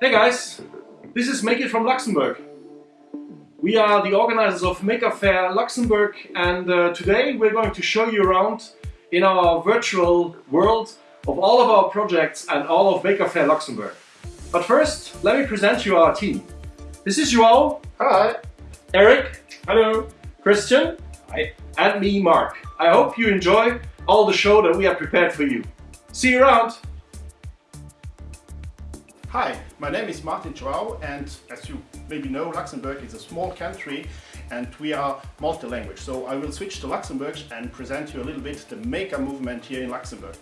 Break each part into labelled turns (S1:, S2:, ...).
S1: Hey guys, this is Make It from Luxembourg. We are the organizers of Maker Faire Luxembourg and uh, today we're going to show you around in our virtual world of all of our projects and all of Maker Faire Luxembourg. But first, let me present you our team. This is Joao.
S2: Hi.
S1: Eric.
S2: Hello.
S1: Christian.
S2: Hi.
S1: And me, Mark. I hope you enjoy all the show that we have prepared for you. See you around.
S2: Hi, my name is Martin Joao and as you maybe know Luxembourg is a small country and we are multi-language. So I will switch to Luxembourg and present you a little bit the maker movement here in Luxembourg.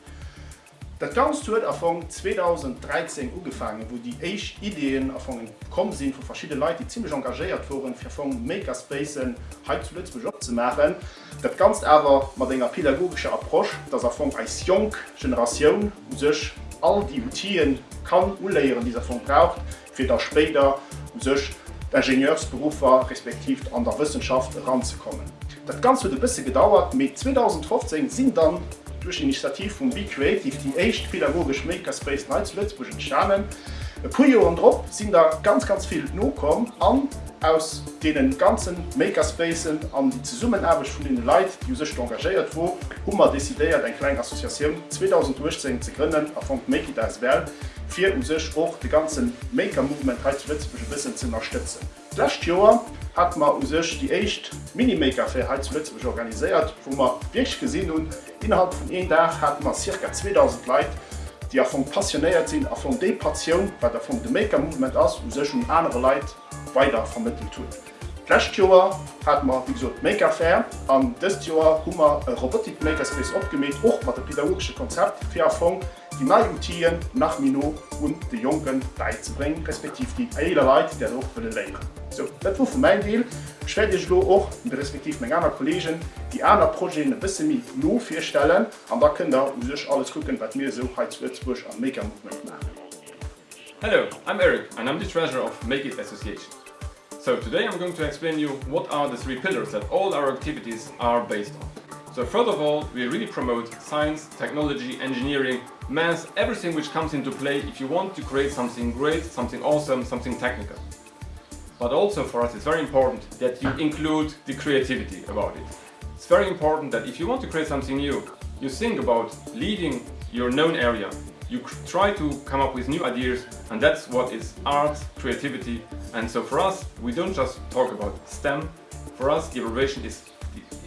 S2: Das Ganze hat Anfang 2013 angefangen, wo die echt Ideen anfangen gekommen sind von verschiedenen Leuten, die ziemlich engagiert wurden, für von Makerspaces heute zu Lützburg zu machen. Das Ganze aber mit einer pädagogischen Approche, dass Anfang als junge Generation sich all die Routinen kann anlehren, die davon braucht, für das später sich Ingenieursberufer respektiv an der Wissenschaft ranzukommen. Das Ganze hat ein bisschen gedauert, mit 2015 sind dann durch die Initiative von Be Creative die echt pädagogisch Makerspace Night Lützburg entstanden. Puio und Dr sind da ganz ganz viel nokom an aus denen ganzen Makerspacen an die Summenarbeit von den Leid die sich engagiert wo Hummer desideiert ein kleine Assoziation 2010 zu gründen von Make it as well vier um sich auch die ganzen Maker Movement heizlützische Wissen zu unterstützen. Last Joer hat man um sich die echt Minimaker für heizlützig organisiert, wo man wirklich gesehen und innerhalb von einem Tag hat man circa 2000 Leute die er passioniert sind, sinn a vun de Patioun, wat der vum de Makermovement ass ou sech hun anere Leiit weiter vermittelt hunn. Last Joer hat man wie gesagt, Maker Fair und dieses Jahr haben wir hummer Robotik Makerspace opgemet auch mat de pädagogsche Konzept fir erfong die Routinen nach Mino und die Jungen beizubringen, respektive die Leute, die auch für lernen. So, das war für mein Deal. Ich werde euch auch, respektive meine anderen Kollegen, die anderen Projekte ein bisschen mit nur vorstellen und da könnt ihr sich alles gucken, was wir so heute Würzburg am Maker Movement machen.
S3: Hello, I'm Eric and I'm the treasurer of Make It Association. So today I'm going to explain you what are the three pillars that all our activities are based on. So first of all, we really promote science, technology, engineering, math, everything which comes into play if you want to create something great, something awesome, something technical. But also for us it's very important that you include the creativity about it. It's very important that if you want to create something new, you think about leaving your known area. You try to come up with new ideas and that's what is art, creativity and so for us we don't just talk about STEM, for us the abbreviation is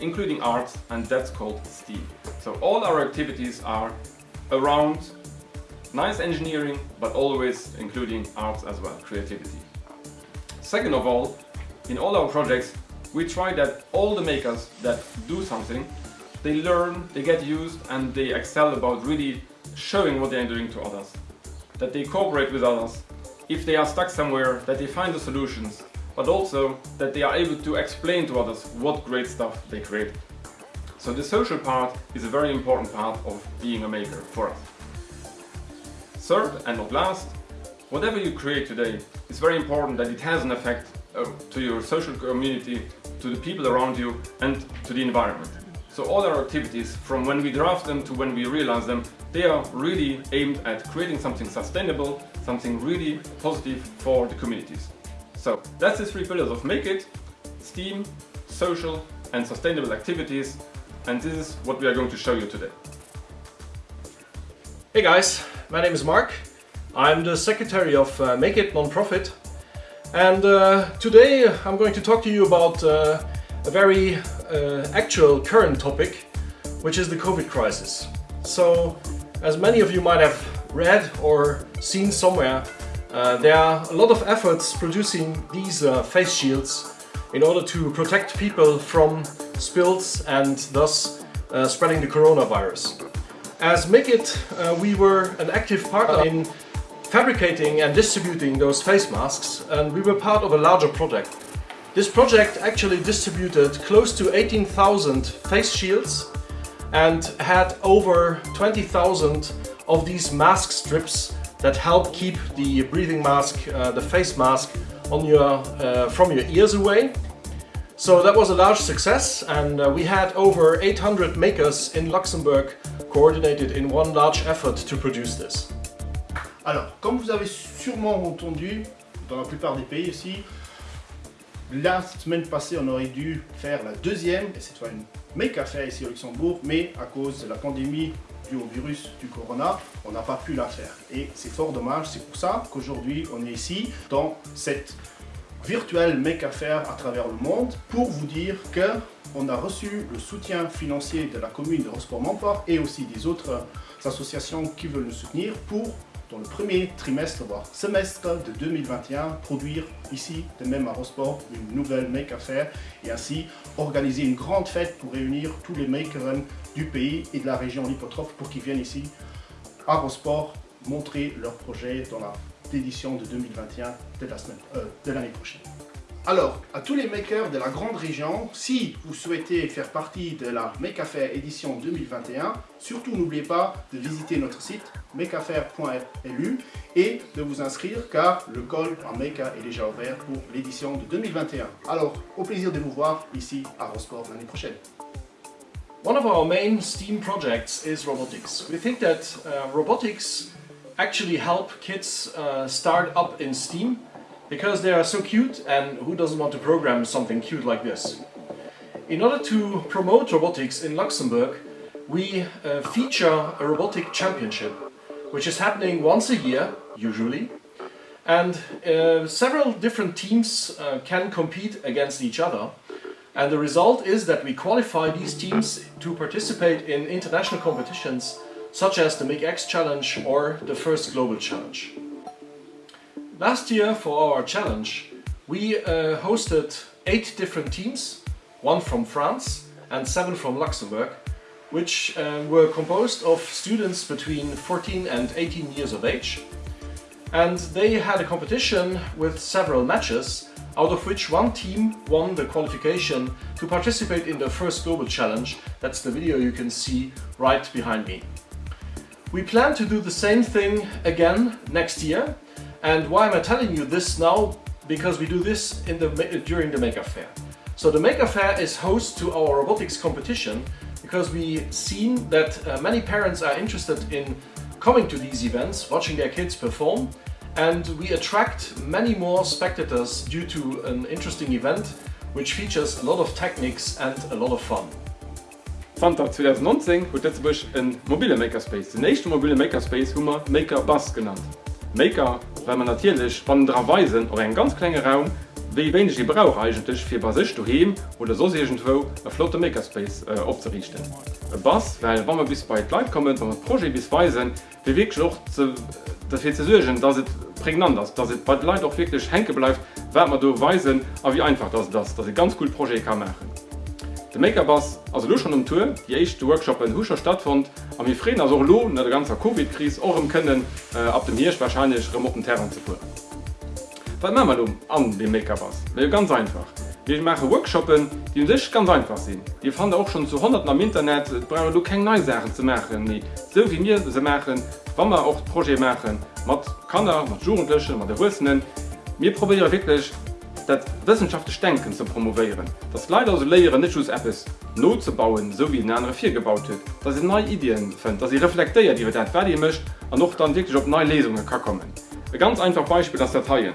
S3: including arts, and that's called STEAM. So all our activities are around nice engineering but always including arts as well, creativity. Second of all, in all our projects we try that all the makers that do something they learn, they get used and they excel about really showing what they are doing to others. That they cooperate with others. If they are stuck somewhere, that they find the solutions. But also that they are able to explain to others what great stuff they create. So the social part is a very important part of being a maker for us. Third and not last, whatever you create today, it's very important that it has an effect uh, to your social community, to the people around you and to the environment. So all our activities, from when we draft them to when we realize them, they are really aimed at creating something sustainable, something really positive for the communities. So that's the three pillars of Make It, STEAM, social and sustainable activities and this is what we are going to show you today.
S1: Hey guys, my name is Mark. I'm the secretary of uh, Make It Non-Profit and uh, today I'm going to talk to you about uh, a very uh, actual current topic which is the COVID crisis. So as many of you might have read or seen somewhere uh, there are a lot of efforts producing these uh, face shields in order to protect people from spills and thus uh, spreading the coronavirus. As Make It, uh, we were an active partner in fabricating and distributing those face masks and we were part of a larger project. This project actually distributed close to 18,000 face shields and had over 20,000 of these mask strips that help keep the breathing mask, uh, the face mask on your, uh, from your ears away. So that was a large success and uh, we had over 800 makers in Luxembourg coordinated in one large effort to produce this.
S2: Alors, comme vous avez sûrement entendu, dans la plupart des pays ici, la semaine passée, on aurait dû faire la deuxième, et cette fois une make faire ici au Luxembourg, mais à cause de la pandémie au virus du corona, on n'a pas pu la faire. Et c'est fort dommage, c'est pour ça qu'aujourd'hui on est ici dans cette virtuelle make faire à travers le monde pour vous dire que on a reçu le soutien financier de la commune de Rosport Montfort et aussi des autres associations qui veulent nous soutenir pour dans le premier trimestre, voire semestre de 2021, produire ici, de même à Rosport, une nouvelle make faire et ainsi organiser une grande fête pour réunir tous les makers du pays et de la région lipotrophe pour qu'ils viennent ici à Rosport montrer leurs projets dans la édition de 2021 euh, de l'année prochaine. Alors, à tous les makers de la grande région, si vous souhaitez faire partie de la Make Affair édition 2021, surtout n'oubliez pas de visiter notre site makeaffair.lu et de vous inscrire car le col en Meka est déjà ouvert pour l'édition de 2021. Alors, au plaisir de vous voir ici à Rosport l'année prochaine.
S1: One of our main STEAM projects is robotics. We think that uh, robotics actually help kids uh, start up in STEAM because they are so cute and who doesn't want to program something cute like this? In order to promote robotics in Luxembourg, we uh, feature a robotic championship, which is happening once a year, usually, and uh, several different teams uh, can compete against each other. And the result is that we qualify these teams to participate in international competitions such as the MakeX Challenge or the First Global Challenge. Last year for our challenge we uh, hosted eight different teams, one from France and seven from Luxembourg, which uh, were composed of students between 14 and 18 years of age. And they had a competition with several matches, out of which one team won the qualification to participate in the first global challenge. That's the video you can see right behind me. We plan to do the same thing again next year and why am I telling you this now? Because we do this in the, during the Maker Faire. So the Maker Faire is host to our robotics competition because we've seen that uh, many parents are interested in coming to these events, watching their kids perform and we attract many more spectators due to an interesting event which features a lot of techniques and a lot of fun.
S3: Fanta 2019 huet Lettzebusch en mobile Makerspace. Den nächste mobile Makerspace hummer Maker Bass genannt. Maker weil man natürlich spannenderweisen oder ein ganz kleiner Raum wie wenig die brauch eigentlich für Bas du heben oder so irgendwo flotte Makerspace äh, aufzurichten. Bas, weil wann man bis bei Leid kommen, wenn man Projekt bisweisen weisen, wie wirklich auch zu, dass dass es prägnant ist, dass es bei Leid auch wirklich henke bleibt, wenn man du weisen, aber wie einfach das das, dass es ganz cool Projekt kann machen. De Makebass as lo schon um Tour, die de Workshop in Huscher stattfand, am wie Fre as lo net der ganzer COVID-Kris orm können äh, ab dem Hirsch wahrscheinlich remoten Terren zu puren. machen wir um an dem Makebass? Well ganz einfach. Ich mache Workshoppen, die sich ganz einfach sind. Die fand auch schon zu 100 am Internet brauche du keine neue Sachen zu machen nee. so wie mir sie machen, wann wir auch Projekt machen, mat kann er, mat Jugendlichen, mat der Russinnen. Wir probieren wirklich dat wissenschaftliche denken zu promovieren das leider so leere nicht App ist not zu bauen so wie in andere vier gebaut wird. Dass sie neue ideen finden dass sie reflekteiert die fertig möchte und noch dann wirklich auf neue lesungen kann kommen. Ein ganz einfach beispiel das dateien.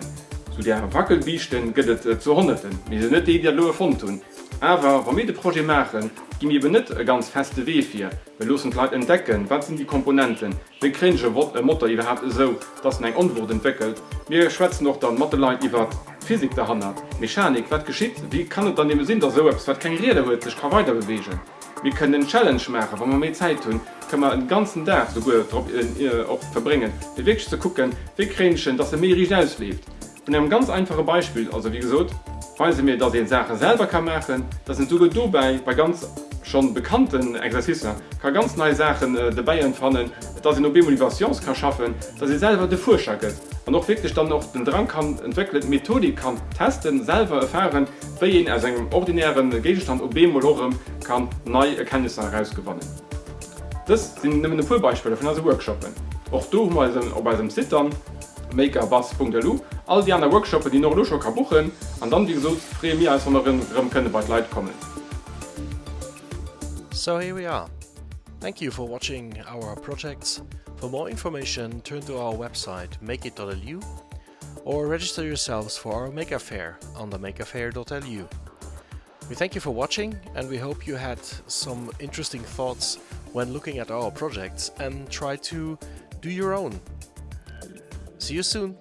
S3: Zu der wackelbichten geht äh, zu hunderten. Wie sie nicht die Idee von tun Aber wann mir de Projekt machen, gi mir benet e ganz feste Wefir. Wir losen Leiit entdecken, wat sind die Komponenten. Wie kringe wat e Motter iw hat so, dats eng Antwort entwickelt. Mir schwätzen noch dann Matheleit iwwer Physik der Hand hat. Mechanik wat geschieht, wie kann dann dem Sinn der so wat kein Rede huet sech kann weiter bewegen. Wir können den Challenge machen, wann man mé Zeit tun, kann man den ganzen Tag so gut äh, verbringen. De Weg zu gucken, wie krinchen, dass er mir rich auslebt. Und einem ganz einfache Beispiel, also wie gesagt, Weise mir da den Sachen selber kann machen, das sind sogar du bei bei ganz schon bekannten Exerzissen kann ganz neue Sachen äh, dabei entfannen, dass sie nur Motivations kann schaffen, dass sie selber die Vorschacke und auch wirklich dann noch den Drang kann entwickelt Methodik kann testen, selber erfahren, bei ihnen aus einem ordinären Gegenstand ob Bemolorem kann neue Erkenntnisse herausgewonnen. Das sind nämlich Vorbeispiele von also Workshoppen. Auch du mal ob bei dem Sittern all die die noch buchen, an dann wie so mir als von könne bei kommen.
S4: So here we are.
S1: Thank you for watching our projects. For more information, turn to our website makeit.lu or register yourselves for our Maker Faire on the makerfair.lu. We thank you for watching and we hope you had some interesting thoughts when looking at our projects and try to do your own. See you soon!